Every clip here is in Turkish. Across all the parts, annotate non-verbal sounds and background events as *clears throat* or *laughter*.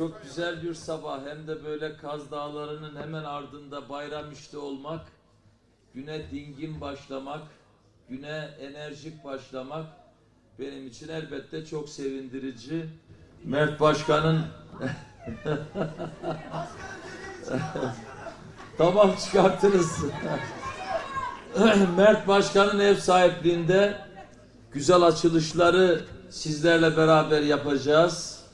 çok güzel bir sabah hem de böyle Kaz Dağları'nın hemen ardında bayram işte olmak, güne dingin başlamak, güne enerjik başlamak benim için elbette çok sevindirici. Mert Başkan'ın *laughs* tamam çıkartırız. Mert Başkan'ın ev sahipliğinde güzel açılışları sizlerle beraber yapacağız.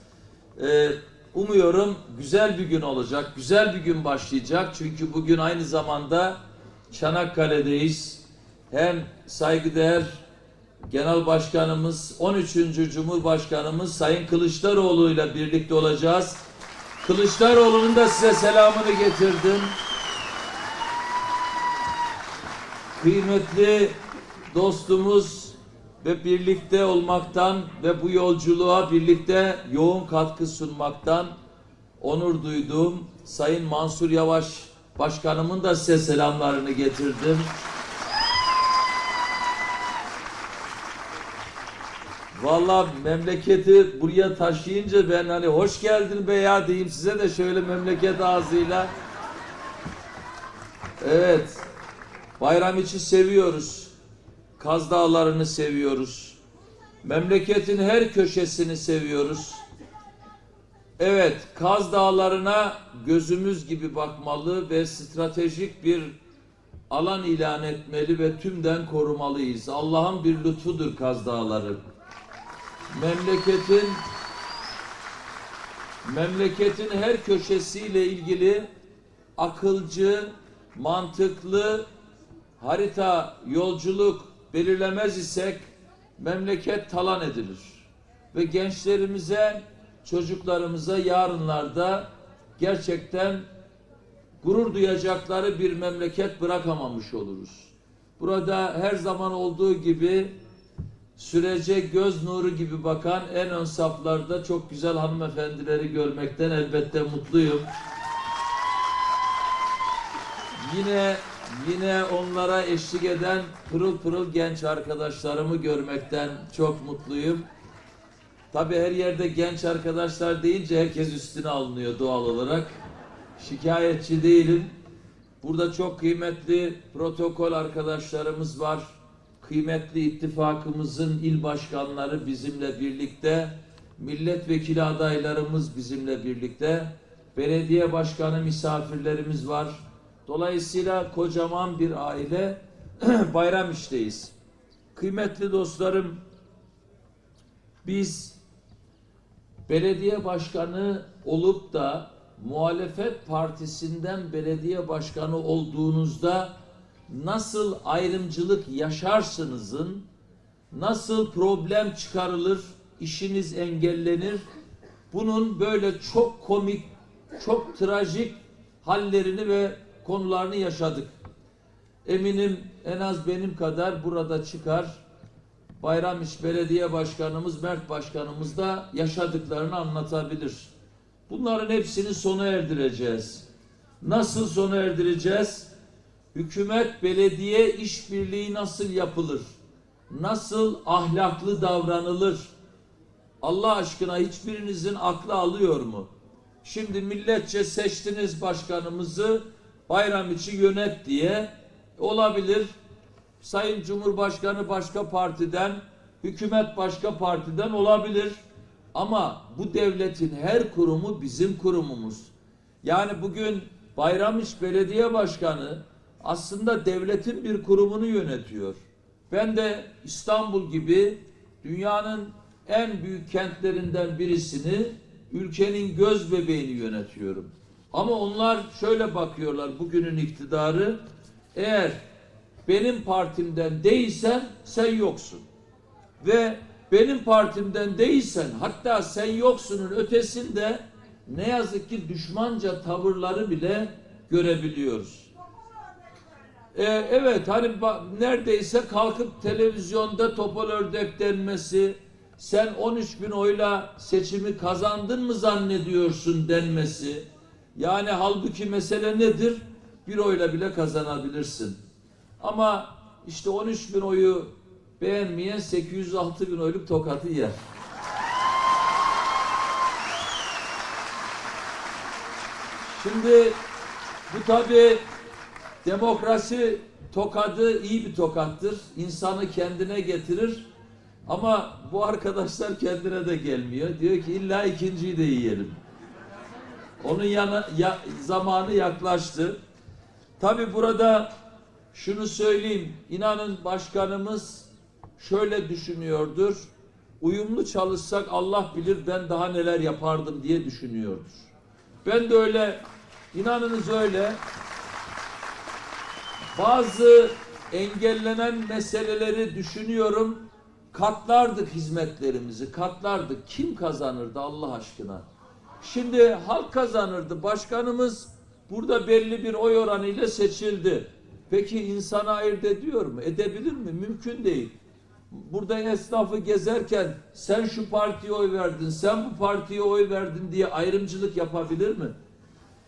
Ee, umuyorum güzel bir gün olacak, güzel bir gün başlayacak. Çünkü bugün aynı zamanda Çanakkale'deyiz. Hem saygıdeğer Genel Başkanımız, 13. Cumhurbaşkanımız Sayın Kılıçdaroğlu ile birlikte olacağız. Kılıçdaroğlu'nun da size selamını getirdim. Kıymetli dostumuz ve birlikte olmaktan ve bu yolculuğa birlikte yoğun katkı sunmaktan onur duyduğum Sayın Mansur Yavaş Başkanımın da size selamlarını getirdim. Vallahi memleketi buraya taşıyınca ben hani hoş geldin be ya diyeyim size de şöyle memleket ağzıyla. Evet. Bayram için seviyoruz. Kaz Dağları'nı seviyoruz. Memleketin her köşesini seviyoruz. Evet, Kaz Dağları'na gözümüz gibi bakmalı ve stratejik bir alan ilan etmeli ve tümden korumalıyız. Allah'ın bir lütfudur Kaz Dağları. Memleketin memleketin her köşesiyle ilgili akılcı, mantıklı harita, yolculuk belirlemez isek memleket talan edilir. Ve gençlerimize, çocuklarımıza yarınlarda gerçekten gurur duyacakları bir memleket bırakamamış oluruz. Burada her zaman olduğu gibi sürece göz nuru gibi bakan en ön saflarda çok güzel hanımefendileri görmekten elbette mutluyum. Yine yine onlara eşlik eden pırıl pırıl genç arkadaşlarımı görmekten çok mutluyum. Tabii her yerde genç arkadaşlar deyince herkes üstüne alınıyor doğal olarak. Şikayetçi değilim. Burada çok kıymetli protokol arkadaşlarımız var. Kıymetli ittifakımızın il başkanları bizimle birlikte. Milletvekili adaylarımız bizimle birlikte. Belediye başkanı misafirlerimiz var. Dolayısıyla kocaman bir aile *clears throat* bayram işteyiz. Kıymetli dostlarım, biz belediye başkanı olup da muhalefet partisinden belediye başkanı olduğunuzda nasıl ayrımcılık yaşarsınızın, nasıl problem çıkarılır, işiniz engellenir, bunun böyle çok komik, çok trajik hallerini ve konularını yaşadık. Eminim en az benim kadar burada çıkar. Bayramiş Belediye Başkanımız, Mert Başkanımız da yaşadıklarını anlatabilir. Bunların hepsini sona erdireceğiz. Nasıl sona erdireceğiz? Hükümet belediye işbirliği nasıl yapılır? Nasıl ahlaklı davranılır? Allah aşkına hiçbirinizin aklı alıyor mu? Şimdi milletçe seçtiniz başkanımızı bayram içi yönet diye olabilir. Sayın Cumhurbaşkanı başka partiden, hükümet başka partiden olabilir. Ama bu devletin her kurumu bizim kurumumuz. Yani bugün Bayramiç Belediye Başkanı aslında devletin bir kurumunu yönetiyor. Ben de İstanbul gibi dünyanın en büyük kentlerinden birisini ülkenin göz bebeğini yönetiyorum. Ama onlar şöyle bakıyorlar bugünün iktidarı eğer benim partimden değilsen sen yoksun. Ve benim partimden değilsen hatta sen yoksunun ötesinde ne yazık ki düşmanca tavırları bile görebiliyoruz. Ee, evet hani neredeyse kalkıp televizyonda topal ördek denmesi, sen 13 bin oyla seçimi kazandın mı zannediyorsun denmesi. Yani halbuki mesele nedir? Bir oyla bile kazanabilirsin. Ama işte 13 bin oyu beğenmeyen 806 bin oyluk tokatı yer. Şimdi bu tabi demokrasi tokadı iyi bir tokattır. İnsanı kendine getirir. Ama bu arkadaşlar kendine de gelmiyor. Diyor ki illa ikinciyi de yiyelim. Onun yana, ya, zamanı yaklaştı. Tabi burada şunu söyleyeyim. İnanın başkanımız şöyle düşünüyordur. Uyumlu çalışsak Allah bilir ben daha neler yapardım diye düşünüyordur. Ben de öyle, inanınız öyle. Bazı engellenen meseleleri düşünüyorum. Katlardık hizmetlerimizi, katlardık. Kim kazanırdı Allah aşkına? Şimdi halk kazanırdı. Başkanımız burada belli bir oy oranıyla seçildi. Peki insana ayırt ediyor mu? Edebilir mi? Mümkün değil. Burada esnafı gezerken sen şu partiye oy verdin, sen bu partiye oy verdin diye ayrımcılık yapabilir mi?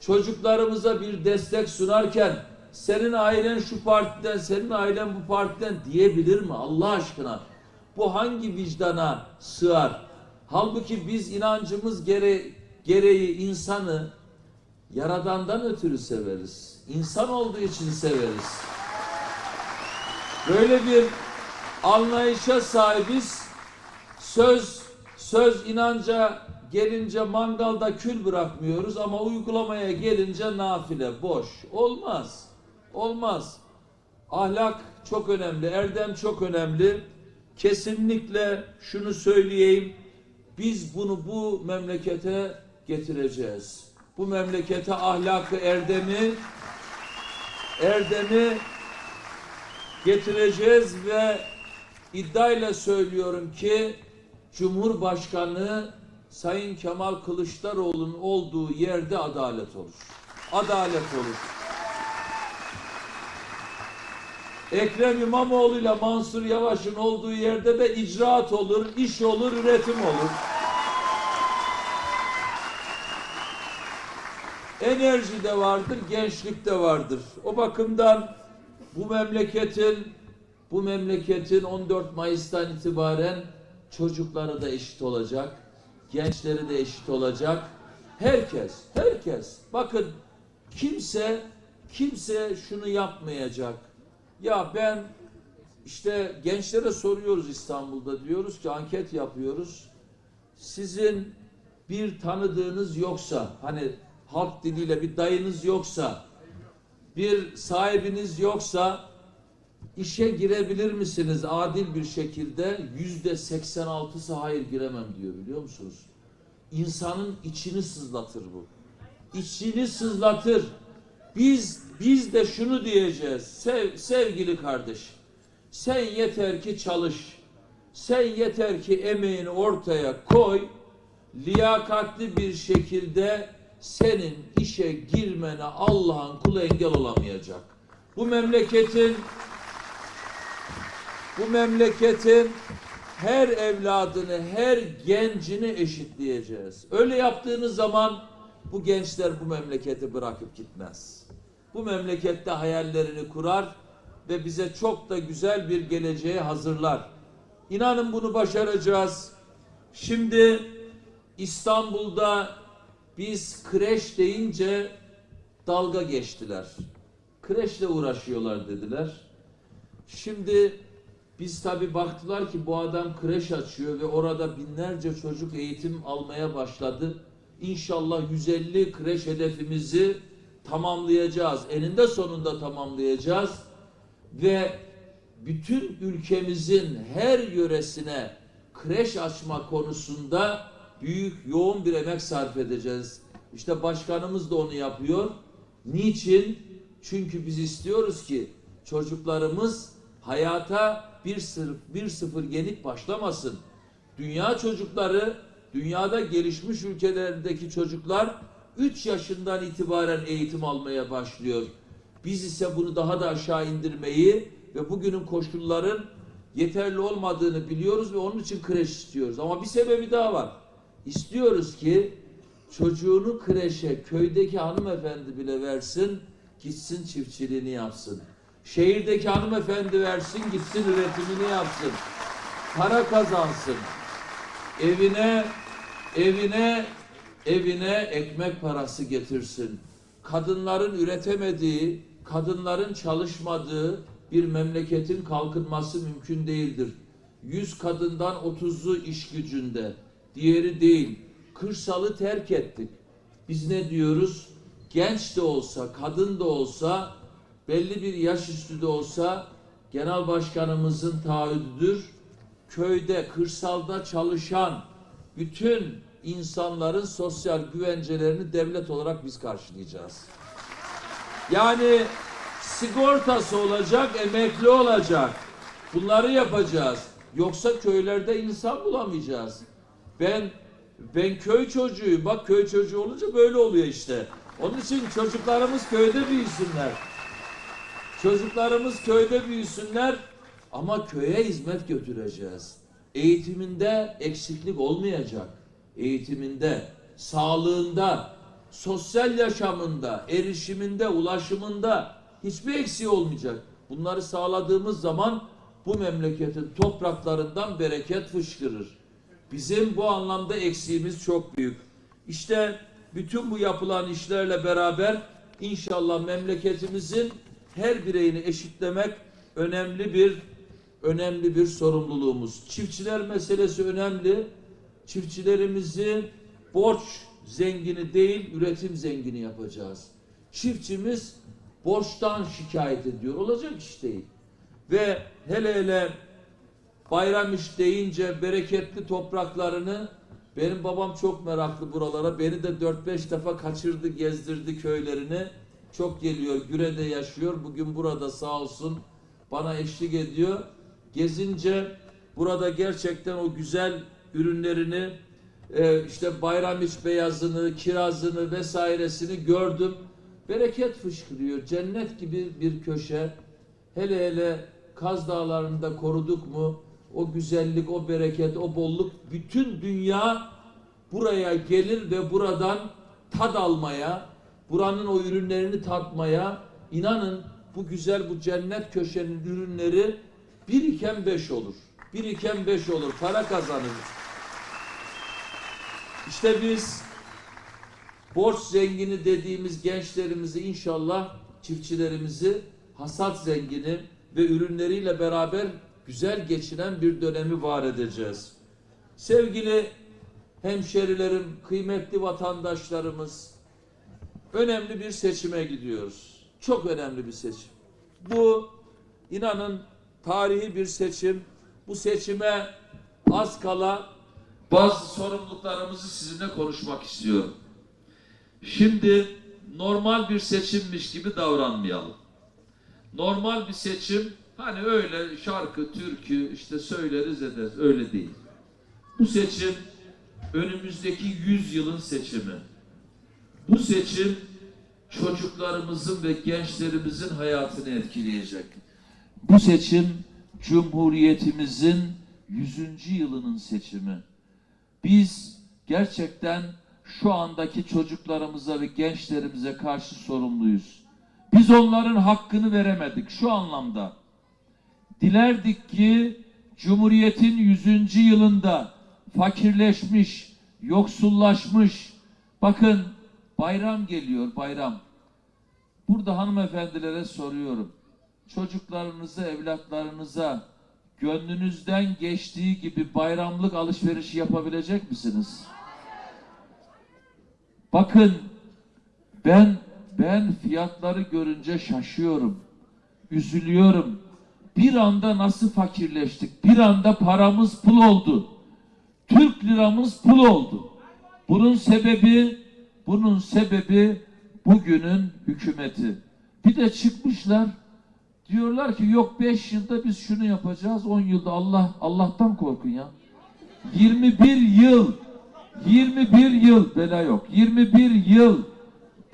Çocuklarımıza bir destek sunarken senin ailen şu partiden, senin ailen bu partiden diyebilir mi Allah aşkına? Bu hangi vicdana sığar? Halbuki biz inancımız gere gereği insanı Yaradan'dan ötürü severiz. İnsan olduğu için severiz. Böyle bir anlayışa sahibiz. Söz söz inanca gelince mangalda kül bırakmıyoruz ama uygulamaya gelince nafile boş. Olmaz. Olmaz. Ahlak çok önemli, erdem çok önemli. Kesinlikle şunu söyleyeyim. Biz bunu bu memlekete getireceğiz. Bu memlekete ahlakı, erdemi erdemi getireceğiz ve iddiayla söylüyorum ki Cumhurbaşkanı Sayın Kemal Kılıçdaroğlu'nun olduğu yerde adalet olur. Adalet olur. Ekrem İmamoğlu ile Mansur Yavaş'ın olduğu yerde de icraat olur, iş olur, üretim olur. Enerji de vardır, gençlik de vardır. O bakımdan bu memleketin bu memleketin 14 Mayıs'tan itibaren çocukları da eşit olacak, gençleri de eşit olacak. Herkes, herkes. Bakın kimse kimse şunu yapmayacak. Ya ben işte gençlere soruyoruz İstanbul'da diyoruz ki anket yapıyoruz. Sizin bir tanıdığınız yoksa hani halk diliyle bir dayınız yoksa bir sahibiniz yoksa işe girebilir misiniz adil bir şekilde? Yüzde 86'sı hayır giremem diyor biliyor musunuz? İnsanın içini sızlatır bu. İçini sızlatır. Biz biz de şunu diyeceğiz. Sev, sevgili kardeş. Sen yeter ki çalış. Sen yeter ki emeğini ortaya koy. Liyakatli bir şekilde senin işe girmene Allah'ın kulu engel olamayacak. Bu memleketin bu memleketin her evladını, her gencini eşitleyeceğiz. Öyle yaptığınız zaman bu gençler bu memleketi bırakıp gitmez. Bu memlekette hayallerini kurar ve bize çok da güzel bir geleceği hazırlar. İnanın bunu başaracağız. Şimdi İstanbul'da biz kreş deyince dalga geçtiler. Kreşle uğraşıyorlar dediler. Şimdi biz tabi baktılar ki bu adam kreş açıyor ve orada binlerce çocuk eğitim almaya başladı. İnşallah 150 kreş hedefimizi tamamlayacağız. Eninde sonunda tamamlayacağız. Ve bütün ülkemizin her yöresine kreş açma konusunda büyük yoğun bir emek sarf edeceğiz. İşte başkanımız da onu yapıyor. Niçin? Çünkü biz istiyoruz ki çocuklarımız hayata bir sırf bir sıfır yenik başlamasın. Dünya çocukları, dünyada gelişmiş ülkelerdeki çocuklar 3 yaşından itibaren eğitim almaya başlıyor. Biz ise bunu daha da aşağı indirmeyi ve bugünün koşulların yeterli olmadığını biliyoruz ve onun için kreş istiyoruz. Ama bir sebebi daha var. İstiyoruz ki çocuğunu kreşe köydeki hanımefendi bile versin, gitsin çiftçiliğini yapsın. Şehirdeki hanımefendi versin, gitsin üretimini yapsın. Para kazansın. Evine, evine, evine ekmek parası getirsin. kadınların üretemediği, kadınların çalışmadığı bir memleketin kalkınması mümkün değildir. 100 kadından 30'u iş gücünde, diğeri değil. Kırsalı terk ettik. Biz ne diyoruz? Genç de olsa, kadın da olsa, belli bir yaş üstü de olsa genel başkanımızın taahhüdüdür. Köyde, kırsalda çalışan bütün insanların sosyal güvencelerini devlet olarak biz karşılayacağız. Yani sigortası olacak, emekli olacak. Bunları yapacağız. Yoksa köylerde insan bulamayacağız. Ben ben köy çocuğuyum. Bak köy çocuğu olunca böyle oluyor işte. Onun için çocuklarımız köyde büyüsünler. Çocuklarımız köyde büyüsünler ama köye hizmet götüreceğiz. Eğitiminde eksiklik olmayacak. Eğitiminde, sağlığında, sosyal yaşamında, erişiminde, ulaşımında hiçbir eksiği olmayacak. Bunları sağladığımız zaman bu memleketin topraklarından bereket fışkırır. Bizim bu anlamda eksiğimiz çok büyük. İşte bütün bu yapılan işlerle beraber inşallah memleketimizin her bireyini eşitlemek önemli bir önemli bir sorumluluğumuz. Çiftçiler meselesi önemli. Çiftçilerimizi borç zengini değil, üretim zengini yapacağız. Çiftçimiz borçtan şikayet ediyor. Olacak iş değil. Ve hele hele bayram iş deyince bereketli topraklarını benim babam çok meraklı buralara. Beni de 4-5 defa kaçırdı, gezdirdi köylerini. Çok geliyor, Güre'de yaşıyor. Bugün burada sağ olsun bana eşlik ediyor. Gezince burada gerçekten o güzel ürünlerini e, işte bayram iç beyazını, kirazını vesairesini gördüm. Bereket fışkırıyor. Cennet gibi bir köşe. Hele hele Kaz Dağları'nda koruduk mu o güzellik, o bereket, o bolluk bütün dünya buraya gelir ve buradan tad almaya, buranın o ürünlerini tatmaya inanın bu güzel bu cennet köşenin ürünleri bir iken beş olur. Bir iken beş olur. Para kazanırız. İşte biz borç zengini dediğimiz gençlerimizi inşallah çiftçilerimizi hasat zengini ve ürünleriyle beraber güzel geçiren bir dönemi var edeceğiz. Sevgili hemşerilerim, kıymetli vatandaşlarımız, önemli bir seçime gidiyoruz. Çok önemli bir seçim. Bu inanın tarihi bir seçim. Bu seçime az kala bazı sorumluluklarımızı sizinle konuşmak istiyorum. Şimdi normal bir seçimmiş gibi davranmayalım. Normal bir seçim hani öyle şarkı, türkü işte söyleriz ederiz öyle değil. Bu seçim önümüzdeki 100 yılın seçimi. Bu seçim çocuklarımızın ve gençlerimizin hayatını etkileyecek. Bu seçim Cumhuriyetimizin 100. yılının seçimi. Biz gerçekten şu andaki çocuklarımıza ve gençlerimize karşı sorumluyuz. Biz onların hakkını veremedik şu anlamda. Dilerdik ki Cumhuriyet'in 100. yılında fakirleşmiş, yoksullaşmış, bakın bayram geliyor bayram. Burada hanımefendilere soruyorum. Çocuklarınıza, evlatlarınıza gönlünüzden geçtiği gibi bayramlık alışveriş yapabilecek misiniz? Bakın ben ben fiyatları görünce şaşıyorum. Üzülüyorum. Bir anda nasıl fakirleştik? Bir anda paramız pul oldu. Türk liramız pul oldu. Bunun sebebi bunun sebebi bugünün hükümeti. Bir de çıkmışlar diyorlar ki yok 5 yılda biz şunu yapacağız 10 yılda Allah Allah'tan korkun ya. 21 yıl 21 yıl bela yok. 21 yıl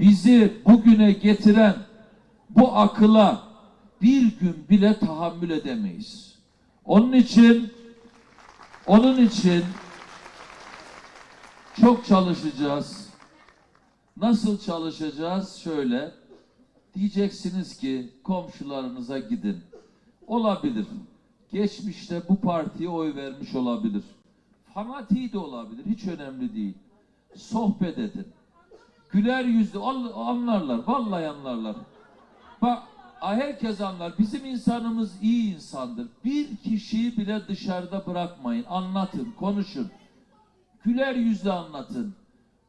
bizi bugüne getiren bu akıla bir gün bile tahammül edemeyiz. Onun için onun için çok çalışacağız. Nasıl çalışacağız? Şöyle diyeceksiniz ki komşularınıza gidin. Olabilir. Geçmişte bu partiye oy vermiş olabilir. Fanatiği de olabilir. Hiç önemli değil. Sohbet edin. güler yüzlü anlarlar. Vallahi anlarlar. Bak herkes anlar. Bizim insanımız iyi insandır. Bir kişiyi bile dışarıda bırakmayın. Anlatın, konuşun. Güler yüzlü anlatın.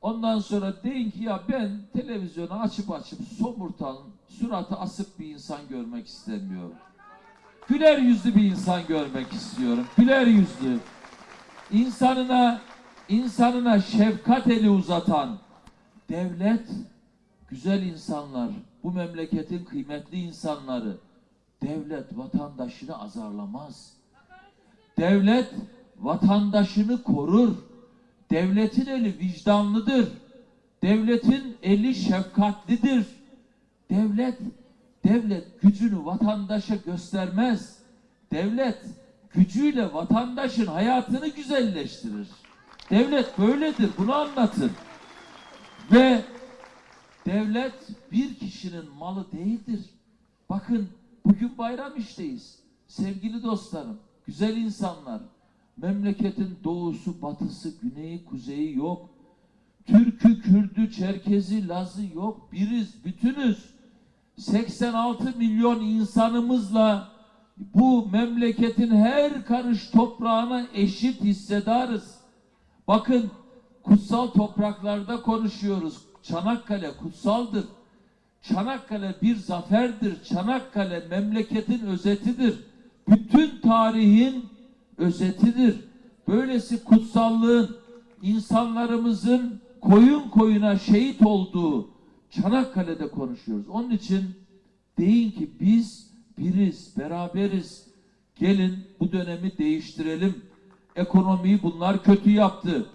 Ondan sonra deyin ki ya ben televizyonu açıp açıp somurtan, suratı asık bir insan görmek istemiyorum. Güler yüzlü bir insan görmek istiyorum. Güler yüzlü. İnsanına insanına şefkat eli uzatan devlet güzel insanlar, bu memleketin kıymetli insanları devlet vatandaşını azarlamaz. Devlet vatandaşını korur. Devletin eli vicdanlıdır. Devletin eli şefkatlidir. Devlet devlet gücünü vatandaşa göstermez. Devlet gücüyle vatandaşın hayatını güzelleştirir. Devlet böyledir. Bunu anlatın. Ve devlet bir kişinin malı değildir. Bakın bugün bayram işteyiz. Sevgili dostlarım, güzel insanlar. Memleketin doğusu, batısı, güneyi, kuzeyi yok. Türkü, Kürdü, Çerkezi, Lazı yok. Biriz, bütünüz. 86 milyon insanımızla bu memleketin her karış toprağına eşit hissedarız. Bakın kutsal topraklarda konuşuyoruz. Çanakkale kutsaldır. Çanakkale bir zaferdir. Çanakkale memleketin özetidir. Bütün tarihin özetidir. Böylesi kutsallığın insanlarımızın koyun koyuna şehit olduğu Çanakkale'de konuşuyoruz. Onun için deyin ki biz biriz, beraberiz. Gelin bu dönemi değiştirelim. Ekonomiyi bunlar kötü yaptı.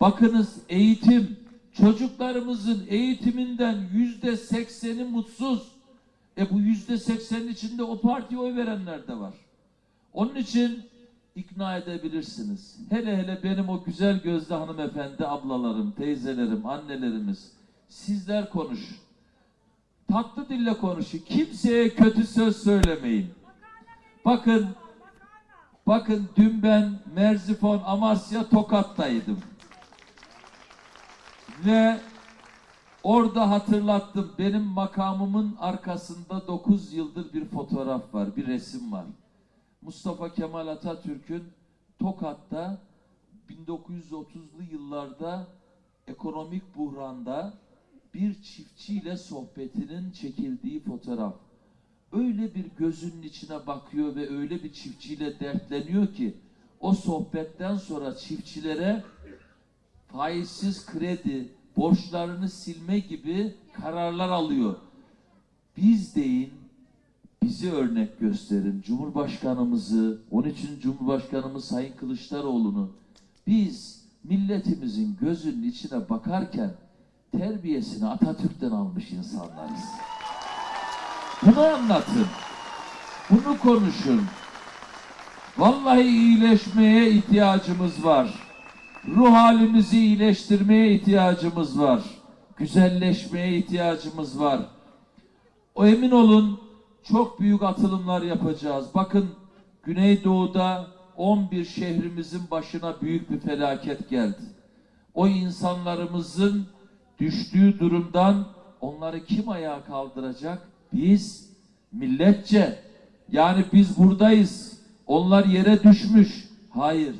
Bakınız eğitim, çocuklarımızın eğitiminden yüzde sekseni mutsuz. E bu yüzde seksenin içinde o partiye oy verenler de var. Onun için ikna edebilirsiniz. Hele hele benim o güzel gözlü hanımefendi ablalarım, teyzelerim, annelerimiz. Sizler konuşun. Tatlı dille konuşun. Kimseye kötü söz söylemeyin. Bakın, bakın dün ben Merzifon, Amasya, Tokat'taydım. Ve orada hatırlattım. Benim makamımın arkasında 9 yıldır bir fotoğraf var, bir resim var. Mustafa Kemal Atatürk'ün Tokat'ta 1930'lu yıllarda ekonomik buhranda bir çiftçiyle sohbetinin çekildiği fotoğraf. Öyle bir gözünün içine bakıyor ve öyle bir çiftçiyle dertleniyor ki o sohbetten sonra çiftçilere faizsiz kredi, borçlarını silme gibi kararlar alıyor. Biz deyin, bizi örnek gösterin. Cumhurbaşkanımızı, onun için Cumhurbaşkanımız Sayın Kılıçdaroğlu'nu biz milletimizin gözünün içine bakarken terbiyesini Atatürk'ten almış insanlarız. Bunu anlatın. Bunu konuşun. Vallahi iyileşmeye ihtiyacımız var. Ruh halimizi iyileştirmeye ihtiyacımız var. Güzelleşmeye ihtiyacımız var. O emin olun çok büyük atılımlar yapacağız. Bakın Güneydoğu'da 11 şehrimizin başına büyük bir felaket geldi. O insanlarımızın düştüğü durumdan onları kim ayağa kaldıracak? Biz milletçe. Yani biz buradayız. Onlar yere düşmüş. Hayır.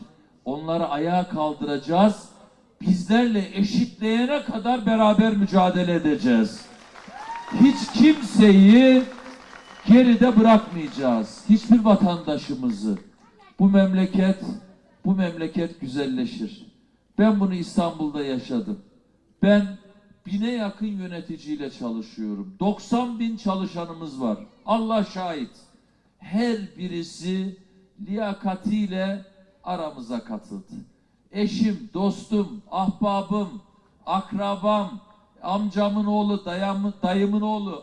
Onları ayağa kaldıracağız. Bizlerle eşitleyene kadar beraber mücadele edeceğiz. Hiç kimseyi geride bırakmayacağız. Hiçbir vatandaşımızı. Bu memleket, bu memleket güzelleşir. Ben bunu İstanbul'da yaşadım. Ben bine yakın yöneticiyle çalışıyorum. 90 bin çalışanımız var. Allah şahit. Her birisi liyakatiyle aramıza katıldı. Eşim, dostum, ahbabım, akrabam, amcamın oğlu, dayamın, dayımın oğlu,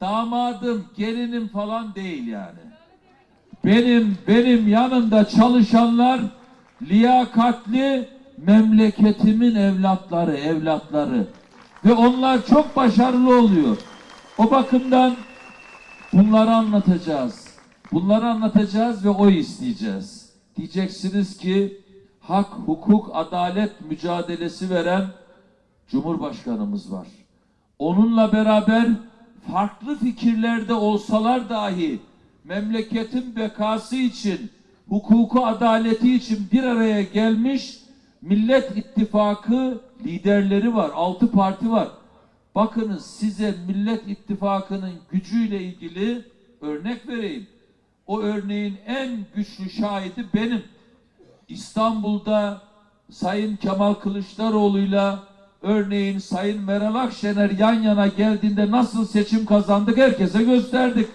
damadım, gelinim falan değil yani. Benim benim yanımda çalışanlar liyakatli memleketimin evlatları, evlatları ve onlar çok başarılı oluyor. O bakımdan bunları anlatacağız. Bunları anlatacağız ve oy isteyeceğiz. Diyeceksiniz ki hak, hukuk, adalet mücadelesi veren Cumhurbaşkanımız var. Onunla beraber farklı fikirlerde olsalar dahi memleketin bekası için, hukuku adaleti için bir araya gelmiş Millet İttifakı liderleri var. Altı parti var. Bakınız size Millet İttifakı'nın gücüyle ilgili örnek vereyim. O örneğin en güçlü şahidi benim. İstanbul'da Sayın Kemal Kılıçdaroğlu'yla örneğin Sayın Meral Akşener yan yana geldiğinde nasıl seçim kazandık herkese gösterdik.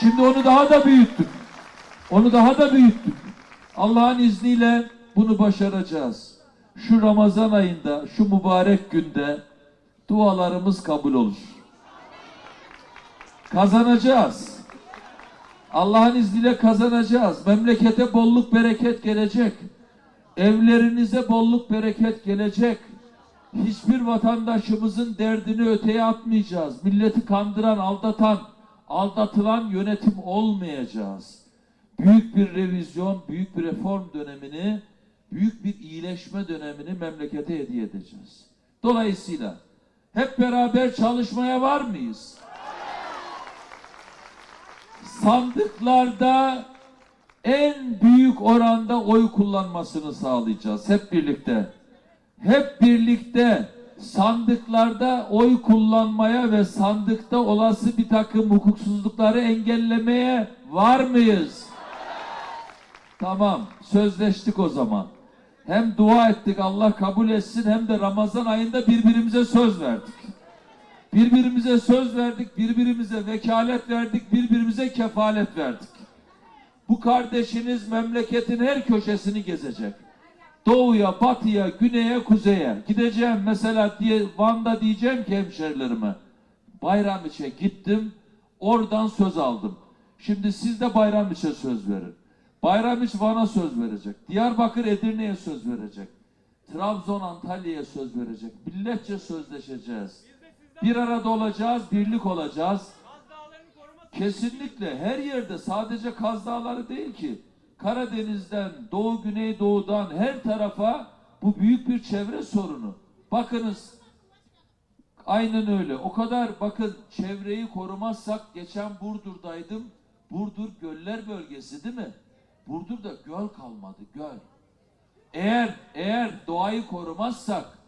Şimdi onu daha da büyüttük. Onu daha da büyüttük. Allah'ın izniyle bunu başaracağız. Şu Ramazan ayında, şu mübarek günde dualarımız kabul olur. Kazanacağız. Allah'ın izniyle kazanacağız. Memlekete bolluk bereket gelecek. Evlerinize bolluk bereket gelecek. Hiçbir vatandaşımızın derdini öteye atmayacağız. Milleti kandıran, aldatan, aldatılan yönetim olmayacağız. Büyük bir revizyon, büyük bir reform dönemini, büyük bir iyileşme dönemini memlekete hediye edeceğiz. Dolayısıyla hep beraber çalışmaya var mıyız? Sandıklarda en büyük oranda oy kullanmasını sağlayacağız hep birlikte. Hep birlikte sandıklarda oy kullanmaya ve sandıkta olası bir takım hukuksuzlukları engellemeye var mıyız? Tamam, sözleştik o zaman. Hem dua ettik Allah kabul etsin hem de Ramazan ayında birbirimize söz verdik. Birbirimize söz verdik, birbirimize vekalet verdik, birbirimize kefalet verdik. Bu kardeşiniz memleketin her köşesini gezecek. Doğuya, batıya, güneye, kuzeye. Gideceğim mesela diye Van'da diyeceğim ki hemşerilerime. Bayramiç'e gittim, oradan söz aldım. Şimdi siz de Bayramiç'e söz verin. Bayramiç Van'a söz verecek. Diyarbakır Edirne'ye söz verecek. Trabzon Antalya'ya söz verecek. Milletçe sözleşeceğiz. Bir arada olacağız, birlik olacağız. Kesinlikle her yerde sadece Kaz Dağları değil ki. Karadeniz'den, Doğu Güneydoğu'dan her tarafa bu büyük bir çevre sorunu. Bakınız aynen öyle. O kadar bakın çevreyi korumazsak geçen Burdur'daydım. Burdur göller bölgesi değil mi? Burdur'da göl kalmadı göl. Eğer eğer doğayı korumazsak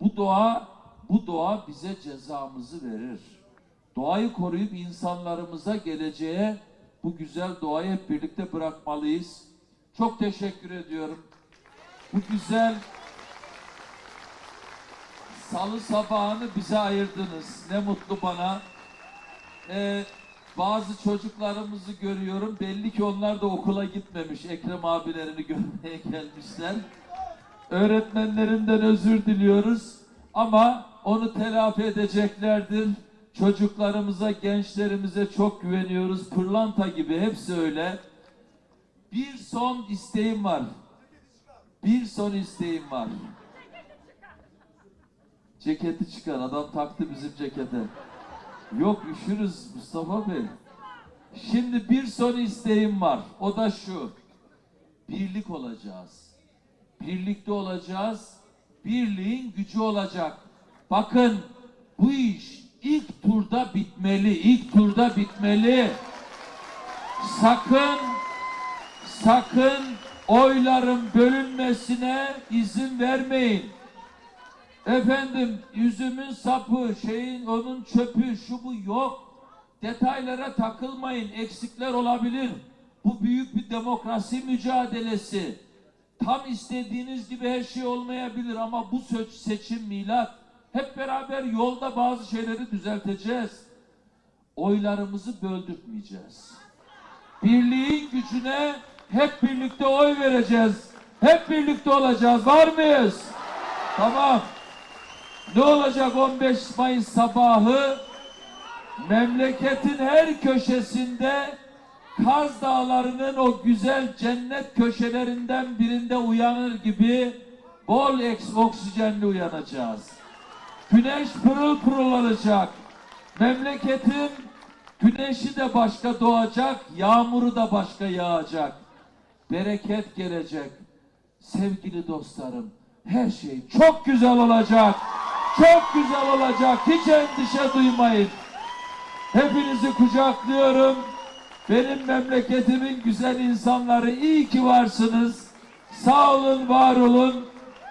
bu doğa bu doğa bize cezamızı verir. Doğayı koruyup insanlarımıza geleceğe bu güzel doğayı hep birlikte bırakmalıyız. Çok teşekkür ediyorum. Bu güzel salı sabahını bize ayırdınız. Ne mutlu bana. Ee, bazı çocuklarımızı görüyorum. Belli ki onlar da okula gitmemiş. Ekrem abilerini *laughs* görmeye gelmişler. Öğretmenlerinden özür diliyoruz. Ama onu telafi edeceklerdir. Çocuklarımıza, gençlerimize çok güveniyoruz. Pırlanta gibi hepsi öyle. Bir son isteğim var. Bir son isteğim var. Ceketi çıkar. Adam taktı bizim cekete. Yok üşürüz Mustafa Bey. Şimdi bir son isteğim var. O da şu. Birlik olacağız. Birlikte olacağız. Birliğin gücü olacak. Bakın bu iş ilk turda bitmeli. İlk turda bitmeli. Sakın sakın oyların bölünmesine izin vermeyin. Efendim üzümün sapı, şeyin onun çöpü, şu bu yok. Detaylara takılmayın. Eksikler olabilir. Bu büyük bir demokrasi mücadelesi. Tam istediğiniz gibi her şey olmayabilir ama bu seçim milat. Hep beraber yolda bazı şeyleri düzelteceğiz. Oylarımızı böldürtmeyeceğiz. Birliğin gücüne hep birlikte oy vereceğiz. Hep birlikte olacağız. Var mıyız? Tamam. Ne olacak 15 Mayıs sabahı? Memleketin her köşesinde Kaz Dağları'nın o güzel cennet köşelerinden birinde uyanır gibi bol oksijenli uyanacağız. Güneş pırıl pırıl olacak. Memleketin güneşi de başka doğacak, yağmuru da başka yağacak. Bereket gelecek. Sevgili dostlarım, her şey çok güzel olacak. Çok güzel olacak. Hiç endişe duymayın. Hepinizi kucaklıyorum. Benim memleketimin güzel insanları iyi ki varsınız. Sağ olun, var olun.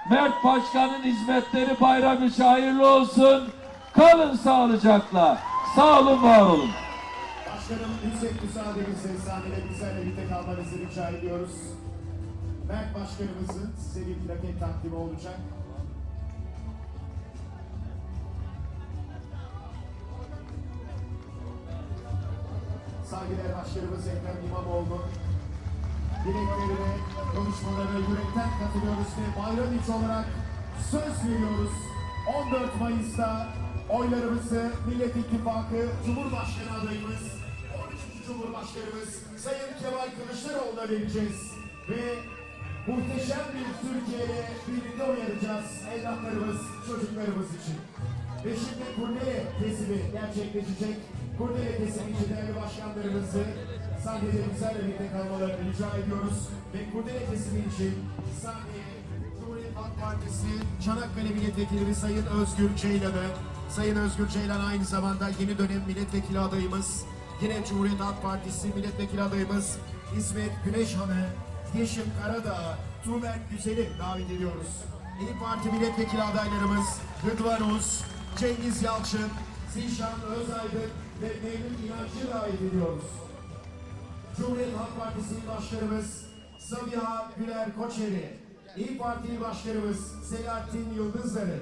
Mert Başkan'ın hizmetleri bayram içi hayırlı olsun. Kalın sağlıcakla. Sağ olun, var olun. Başkanım yüksek müsaadenizle sahnede bizlerle birlikte kalmanızı rica ediyoruz. Mert Başkanımızın size bir plaket takdimi olacak. Saygıdeğer Başkanımız Ekrem İmamoğlu dileklerine, konuşmalarına yürekten katılıyoruz ve bayram içi olarak söz veriyoruz. 14 Mayıs'ta oylarımızı Millet İttifakı Cumhurbaşkanı adayımız, 13. Cumhurbaşkanımız Sayın Kemal Kılıçdaroğlu'na vereceğiz. Ve muhteşem bir Türkiye'ye birlikte oynayacağız evlatlarımız, çocuklarımız için. Ve şimdi kurdele kesimi gerçekleşecek. Kurdele kesimi için değerli başkanlarımızı sahnede bizlerle birlikte kalmalarını rica ediyoruz. Ve kurdele kesimi için sahneye Cumhuriyet Halk Partisi Çanakkale Milletvekili Sayın Özgür Ceylan'ı, Sayın Özgür Ceylan aynı zamanda yeni dönem milletvekili adayımız, yine Cumhuriyet Halk Partisi milletvekili adayımız İsmet Güneşhan'ı, Yeşim Karadağ, Tuğberk Güzel'i davet ediyoruz. İyi Parti milletvekili adaylarımız Rıdvan Uz, Cengiz Yalçın, Zişan Özaydın ve Mevlüt İnancı'yı davet ediyoruz. Cumhuriyet Halk Partisi Başkanımız Sabiha Güler Koçeri, İyi Parti Başkanımız Selahattin Yıldızları,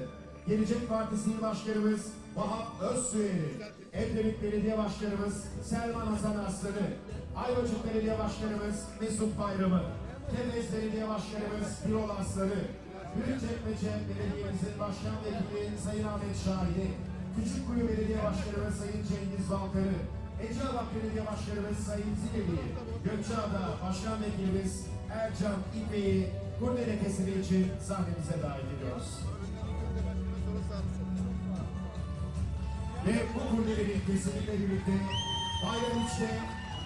Gelecek Partisi Başkanımız Vahap Özsüyeri, Edremit Belediye Başkanımız Selman Hasan Aslanı, Ayvacık Belediye Başkanımız Mesut Bayramı, Tebez Belediye Başkanımız Birol Aslanı, Büyükçekmece Belediye'mizin Başkan Vekili Sayın Ahmet Şahin'i, Küçükkuyu Belediye Başkanımız Sayın Cengiz Balkarı, Eceabat Belediye Başkanımız Sayın Zileli, Gökçeada Başkan Vekilimiz Ercan İpek'i kurdele kesimi için sahnemize davet ediyoruz. Ve bu kurdelerin kesimiyle birlikte Bayram 3'te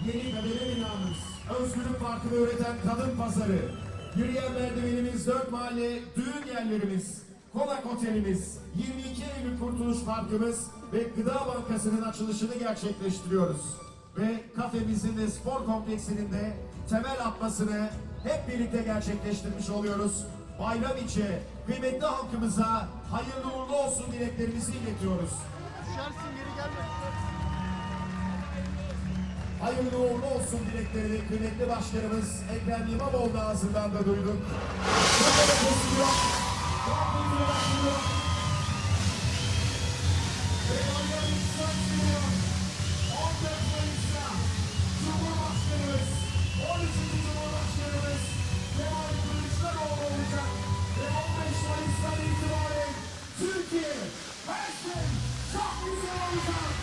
yeni kademe binamız, Özgürlük Parkı'nı üreten kadın pazarı, yürüyen merdivenimiz, dört mahalle düğün yerlerimiz, Konak Otelimiz, 22 Eylül Kurtuluş Parkımız ve Gıda Bankası'nın açılışını gerçekleştiriyoruz. Ve kafemizin de spor kompleksinin de temel atmasını hep birlikte gerçekleştirmiş oluyoruz. Bayram içi kıymetli halkımıza hayırlı uğurlu olsun dileklerimizi iletiyoruz. Düşersin geri gelme. Hayırlı uğurlu olsun dileklerini kıymetli başkanımız Ekrem İmamoğlu ağzından da duyduk. Türkiye her şey çok güzel olacak.